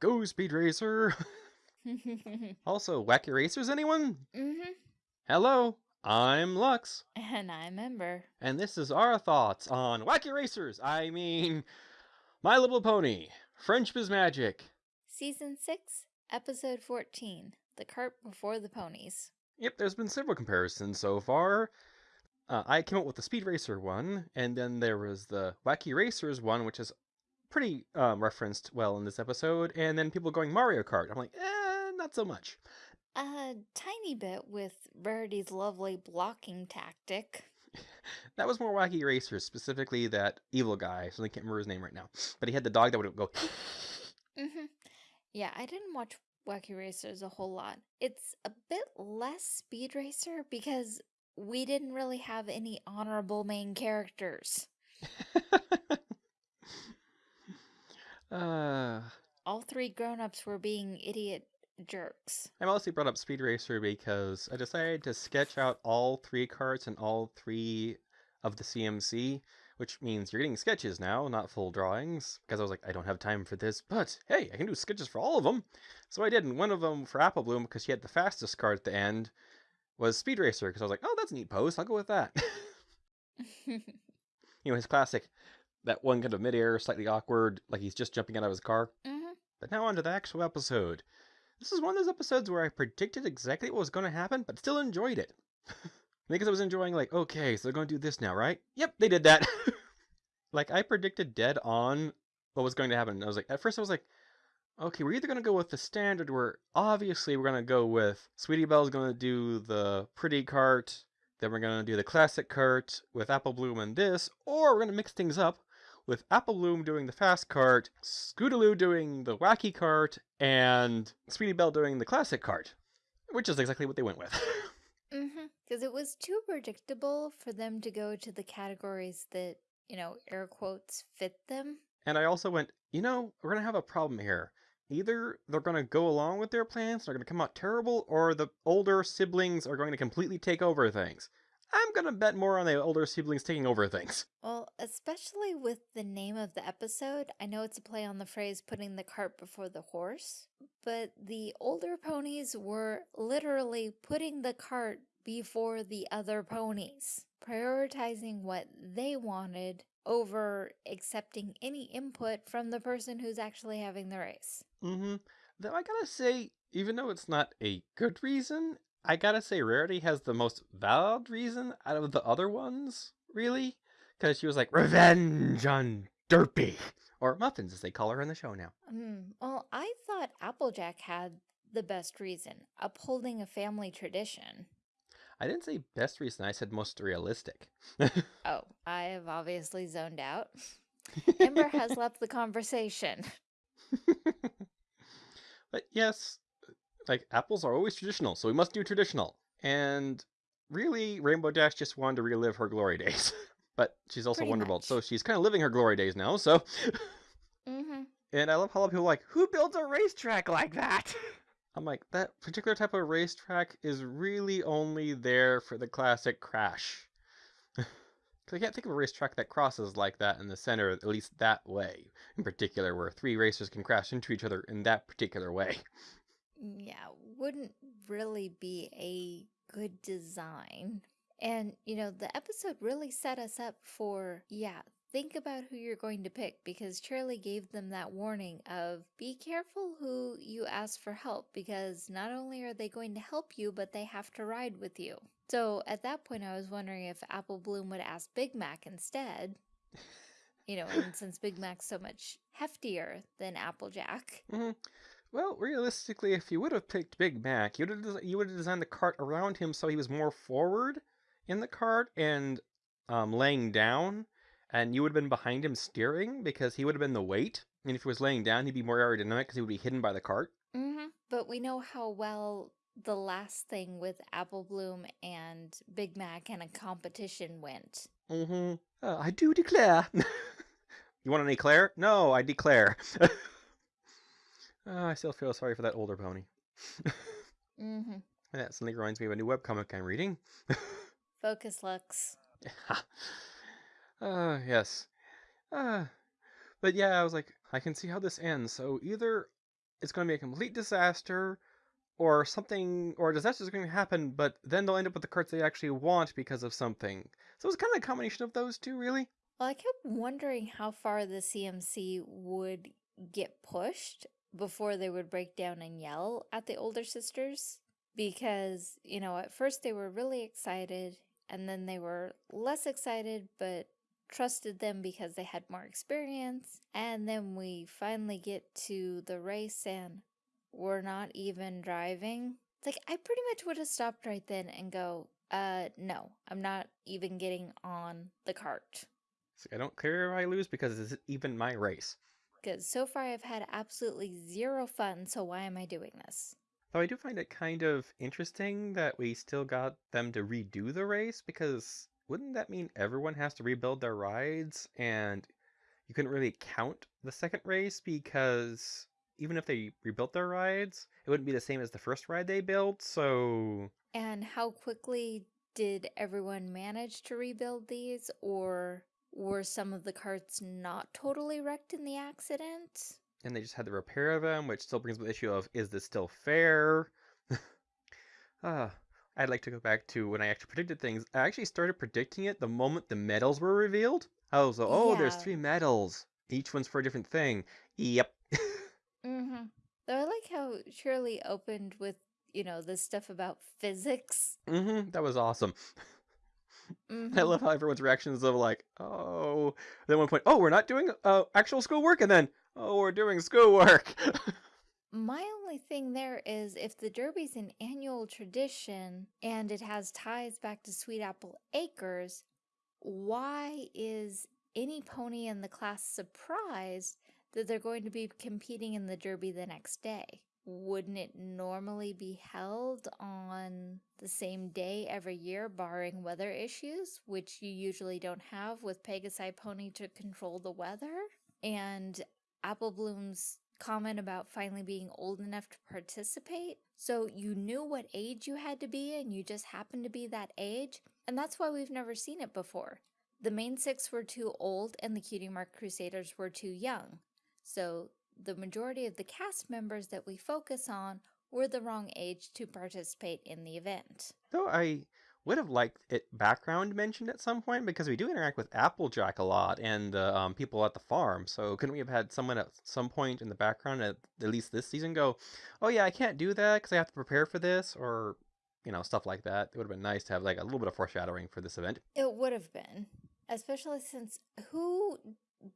Go Speed Racer! also, Wacky Racers, anyone? mm-hmm. Hello, I'm Lux, And I'm Ember. and this is our thoughts on Wacky Racers. I mean, My Little Pony, Friendship is Magic. Season 6, Episode 14 The Cart Before the Ponies. Yep, there's been several comparisons so far. Uh, I came up with the Speed Racer one, and then there was the Wacky Racers one, which is pretty um, referenced well in this episode, and then people going Mario Kart. I'm like, eh, not so much. A tiny bit with Rarity's lovely blocking tactic. That was more Wacky Racers, specifically that evil guy. So I can't remember his name right now. But he had the dog that would go. Mm-hmm. Yeah, I didn't watch Wacky Racers a whole lot. It's a bit less Speed Racer because we didn't really have any honorable main characters. uh, All three grown-ups were being idiot jerks. I mostly brought up Speed Racer because I decided to sketch out all three carts and all three of the CMC, which means you're getting sketches now, not full drawings. Because I was like, I don't have time for this, but hey, I can do sketches for all of them. So I did, and one of them for Apple Bloom because she had the fastest cart at the end was Speed Racer because I was like, oh, that's a neat pose. I'll go with that. you know, his classic, that one kind of midair, slightly awkward, like he's just jumping out of his car. mm-hmm. But now on to the actual episode. This is one of those episodes where I predicted exactly what was going to happen, but still enjoyed it. because I was enjoying, like, okay, so they're going to do this now, right? Yep, they did that. like, I predicted dead on what was going to happen. I was like, at first I was like, okay, we're either going to go with the standard where obviously we're going to go with Sweetie Belle's going to do the pretty cart, then we're going to do the classic cart with Apple Bloom and this, or we're going to mix things up with Apple Bloom doing the fast cart, Scootaloo doing the wacky cart, and Sweetie Belle doing the classic cart, which is exactly what they went with. Mm-hmm. Because it was too predictable for them to go to the categories that, you know, air quotes, fit them. and I also went, you know, we're going to have a problem here. Either they're going to go along with their plans, they're going to come out terrible, or the older siblings are going to completely take over things. I'm going to bet more on the older siblings taking over things. Well, especially with the name of the episode, I know it's a play on the phrase putting the cart before the horse, but the older ponies were literally putting the cart before the other ponies, prioritizing what they wanted over accepting any input from the person who's actually having the race. Mm-hmm. Though I gotta say, even though it's not a good reason, I gotta say Rarity has the most valid reason out of the other ones, really. Because she was like, revenge on Derpy. Or Muffins, as they call her in the show now. Hmm. Well, I thought Applejack had the best reason, upholding a family tradition. I didn't say best reason, I said most realistic. Oh, I have obviously zoned out. Ember has left the conversation. but yes, like apples are always traditional, so we must do traditional. And really, Rainbow Dash just wanted to relive her glory days. but she's also Pretty Wonderbolt, so she's kind of living her glory days now, so. Mm-hmm. and I love how a lot of people are like, who builds a racetrack like that? I'm like, that particular type of racetrack is really only there for the classic crash. Because I can't think of a racetrack that crosses like that in the center, at least that way in particular, where three racers can crash into each other in that particular way. Yeah, wouldn't really be a good design. And, you know, the episode really set us up for, yeah, think about who you're going to pick because Cheerilee gave them that warning of be careful who you ask for help because not only are they going to help you, but they have to ride with you. So at that point, I was wondering if Apple Bloom would ask Big Mac instead. You know, and since Big Mac's so much heftier than Applejack. hmm Well, realistically, if you would have picked Big Mac, you would have you would have designed the cart around him so he was more forward in the cart and um, laying down, and you would have been behind him steering because he would have been the weight. And if he was laying down, he'd be more aerodynamic because he would be hidden by the cart. Mm-hmm. But we know how well the last thing with Apple Bloom and Big Mac and a competition went. Mm-hmm. Uh, I do declare. you want an eclair? No, I declare. uh, I still feel sorry for that older pony. Mm-hmm. And that suddenly reminds me of a new webcomic I'm reading. Focus Lux. uh, yes. Uh, but yeah, I was like, I can see how this ends. So either it's going to be a complete disaster, or something, or a disaster is going to happen, but then they'll end up with the cards they actually want because of something. So it's kind of a combination of those two, really. Well, I kept wondering how far the CMC would get pushed before they would break down and yell at the older sisters. Because, you know, at first they were really excited, and then they were less excited, but trusted them because they had more experience. And then we finally get to the race and we're not even driving. Like, I pretty much would have stopped right then and go, uh, no, I'm not even getting on the cart. So I don't care if I lose because it's even my race. Because so far I've had absolutely zero fun, so why am I doing this? Though I do find it kind of interesting that we still got them to redo the race because wouldn't that mean everyone has to rebuild their rides and you couldn't really count the second race because even if they rebuilt their rides, it wouldn't be the same as the first ride they built, so And how quickly did everyone manage to rebuild these, or were some of the carts not totally wrecked in the accident? and they just had to repair them, which still brings up the issue of is this still fair? Ah, I'd like to go back to when I actually predicted things. I actually started predicting it the moment the medals were revealed. I was like, oh, there's three medals. Each one's for a different thing. Yep. Mm-hmm. Though I like how Cheerilee opened with, you know, this stuff about physics. hmm that was awesome. I Mm-hmm. love how everyone's reactions of like, oh, then one point, oh, we're not doing uh, actual schoolwork, and then, oh, we're doing schoolwork. My only thing there is if the Derby's an annual tradition and it has ties back to Sweet Apple Acres, why is any pony in the class surprised that they're going to be competing in the Derby the next day? Wouldn't it normally be held on the same day every year, barring weather issues, which you usually don't have with Pegasi Pony to control the weather? And Apple Bloom's comment about finally being old enough to participate. So you knew what age you had to be and you just happened to be that age. And that's why we've never seen it before. The main six were too old and the Cutie Mark Crusaders were too young. So the majority of the cast members that we focus on were the wrong age to participate in the event. Though I would have liked it background mentioned at some point because we do interact with Applejack a lot and uh, um, people at the farm. So couldn't we have had someone at some point in the background at, at least this season go, "Oh yeah, I can't do that because I have to prepare for this," or you know stuff like that. It would have been nice to have like a little bit of foreshadowing for this event. It would have been, especially since who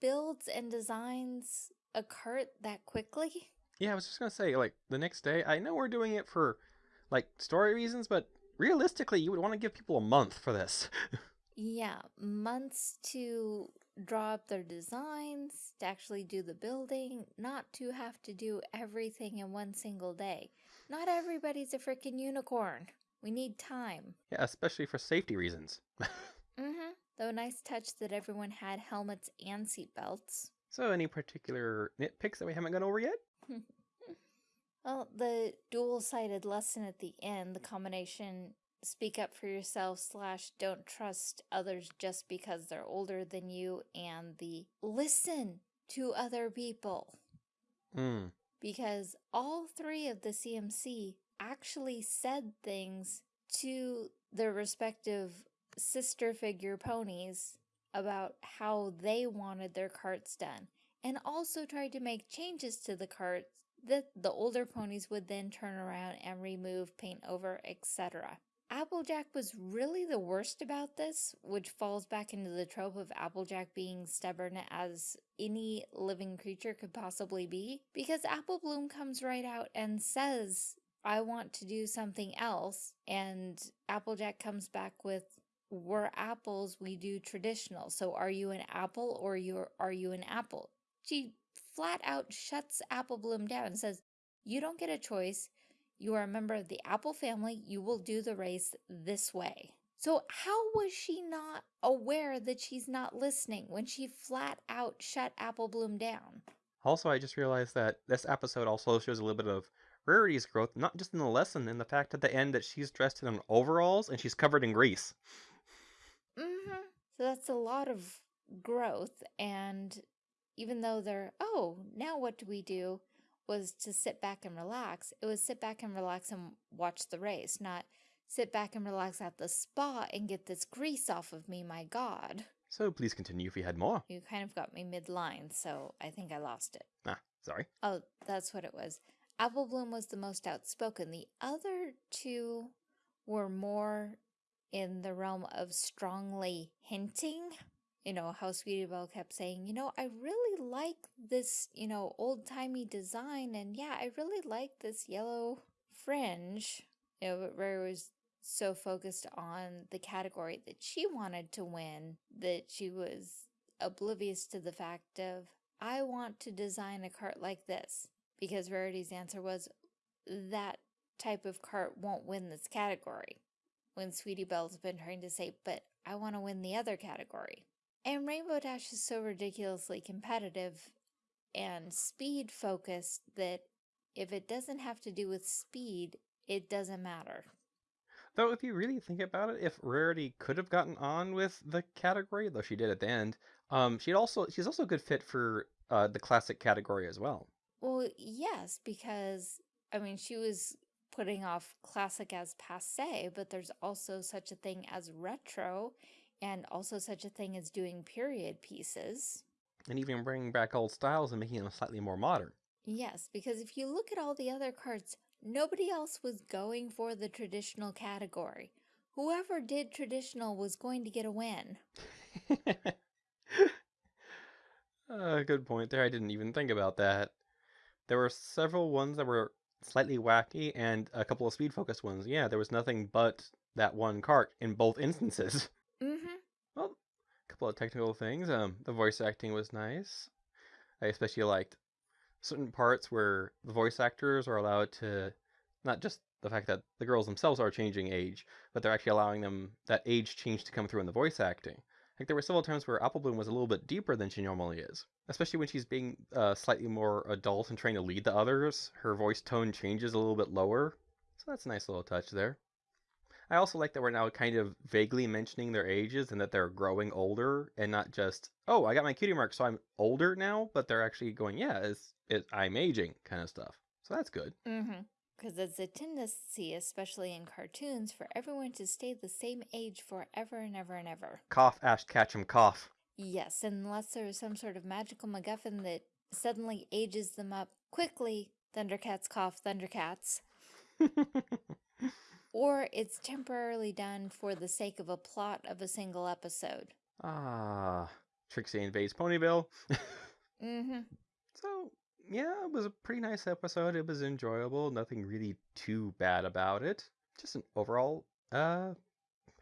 builds and designs a cart that quickly? Yeah, I was just gonna say like the next day. I know we're doing it for like story reasons, but realistically, you would want to give people a month for this. Yeah, months to draw up their designs, to actually do the building, not to have to do everything in one single day. Not everybody's a freaking unicorn. We need time. yeah, especially for safety reasons. Mm-hmm. Though nice touch that everyone had helmets and seatbelts. So, any particular nitpicks that we haven't gone over yet? Well, the dual-sided lesson at the end, the combination speak up for yourself slash don't trust others just because they're older than you, and the listen to other people. Hmm. Because all three of the CMC actually said things to their respective sister figure ponies about how they wanted their carts done, and also tried to make changes to the carts that the older ponies would then turn around and remove, paint over, etc. Applejack was really the worst about this, which falls back into the trope of Applejack being stubborn as any living creature could possibly be, because Apple Bloom comes right out and says, I want to do something else, and Applejack comes back with, we're apples, we do traditional, so are you an apple or you are you an apple? She flat out shuts Apple Bloom down and says, you don't get a choice, you are a member of the Apple family. You will do the race this way. So, how was she not aware that she's not listening when she flat out shut Apple Bloom down? Also, I just realized that this episode also shows a little bit of Rarity's growth, not just in the lesson, in the fact at the end that she's dressed in overalls and she's covered in grease. So, that's a lot of growth. And even though they're, oh, now what do we do? was to sit back and relax. It was sit back and relax and watch the race, not sit back and relax at the spa and get this grease off of me, my god. So please continue if you had more. You kind of got me mid-line, so I think I lost it. Ah, sorry. Oh, that's what it was. Apple Bloom was the most outspoken. The other two were more in the realm of strongly hinting. You know, how Sweetie Belle kept saying, you know, I really like this, you know, old-timey design, and yeah, I really like this yellow fringe. You know, but Rary was so focused on the category that she wanted to win that she was oblivious to the fact of, I want to design a cart like this. Because Rarity's answer was, that type of cart won't win this category. When Sweetie Belle's been trying to say, but I want to win the other category. And Rainbow Dash is so ridiculously competitive and speed focused that if it doesn't have to do with speed, it doesn't matter. Though, if you really think about it, if Rarity could have gotten on with the category, though she did at the end, um, she'd also she's also a good fit for uh, the classic category as well. Well, yes, because I mean, she was putting off classic as passe, but there's also such a thing as retro and also such a thing as doing period pieces. And even bringing back old styles and making them slightly more modern. Yes, because if you look at all the other cards, nobody else was going for the traditional category. Whoever did traditional was going to get a win. uh, good point there. I didn't even think about that. There were several ones that were slightly wacky and a couple of speed focused ones. Yeah, there was nothing but that one cart in both instances. Mm-hmm. Well, a couple of technical things. Um, the voice acting was nice. I especially liked certain parts where the voice actors are allowed to not just the fact that the girls themselves are changing age, but they're actually allowing them that age change to come through in the voice acting. Like there were several times where Apple Bloom was a little bit deeper than she normally is, especially when she's being uh, slightly more adult and trying to lead the others. Her voice tone changes a little bit lower, so that's a nice little touch there. I also like that we're now kind of vaguely mentioning their ages and that they're growing older and not just, oh, I got my cutie mark, so I'm older now, but they're actually going, yeah, it's, it, I'm aging kind of stuff. So that's good. Mm-hmm. Because it's a tendency, especially in cartoons, for everyone to stay the same age forever and ever and ever. Cough, Ash Ketchum, cough. Yes, unless there is some sort of magical MacGuffin that suddenly ages them up quickly. Thundercats cough, Thundercats. or it's temporarily done for the sake of a plot of a single episode. Ah, Trixie invades Ponyville. mm-hmm. So, yeah, it was a pretty nice episode. It was enjoyable. Nothing really too bad about it. Just an overall, uh,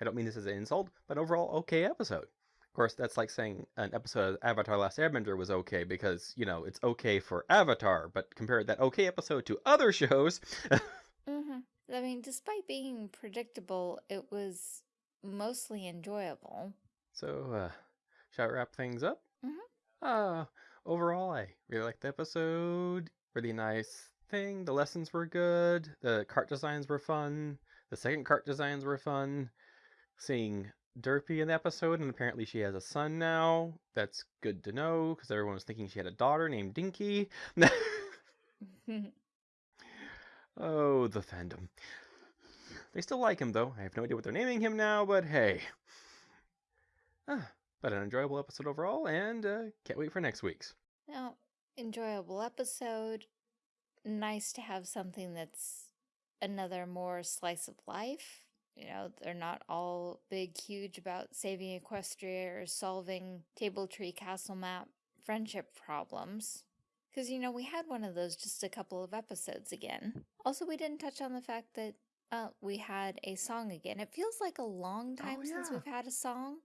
I don't mean this as an insult, but overall okay episode. Of course, that's like saying an episode of Avatar Last Airbender was okay because, you know, it's okay for Avatar, but compare that okay episode to other shows. mm-hmm. I mean, despite being predictable, it was mostly enjoyable. So, uh, shall I wrap things up? Mm-hmm. Uh, overall, I really liked the episode. Really nice thing. The lessons were good. The cart designs were fun. The second cart designs were fun. Seeing Derpy in the episode, and apparently she has a son now. That's good to know, because everyone was thinking she had a daughter named Dinky. Oh, the fandom. They still like him, though. I have no idea what they're naming him now, but hey. Ah, but an enjoyable episode overall, and uh, can't wait for next week's. Now, enjoyable episode. Nice to have something that's another more slice of life. You know, they're not all big, huge about saving Equestria or solving Table Tree Castle Map friendship problems. Because, you know, we had one of those just a couple of episodes again. Also, we didn't touch on the fact that uh, we had a song again. It feels like a long time Oh, since we've had a song,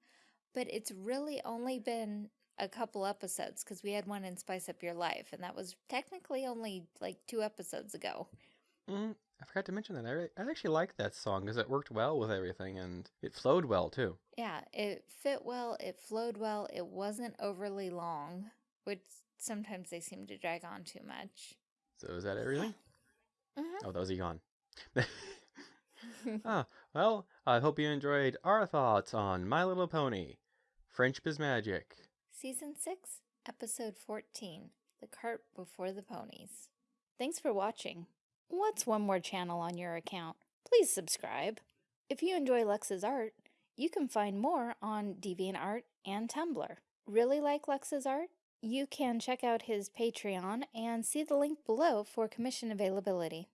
but it's really only been a couple episodes because we had one in Spice Up Your Life, and that was technically only like two episodes ago. Mm, I forgot to mention that. I, I actually liked that song because it worked well with everything, and it flowed well, too. Yeah, it fit well, it flowed well, it wasn't overly long, which sometimes they seem to drag on too much. So is that everything? Mhm. Oh, that was a yawn. ah, well, I hope you enjoyed our thoughts on My Little Pony, Friendship is Magic. Season 6, Episode 14 The Cart Before the Ponies. Thanks for watching. What's one more channel on your account? Please subscribe. If you enjoy Lux's art, you can find more on DeviantArt and Tumblr. Really like Lux's art? You can check out his Patreon and see the link below for commission availability.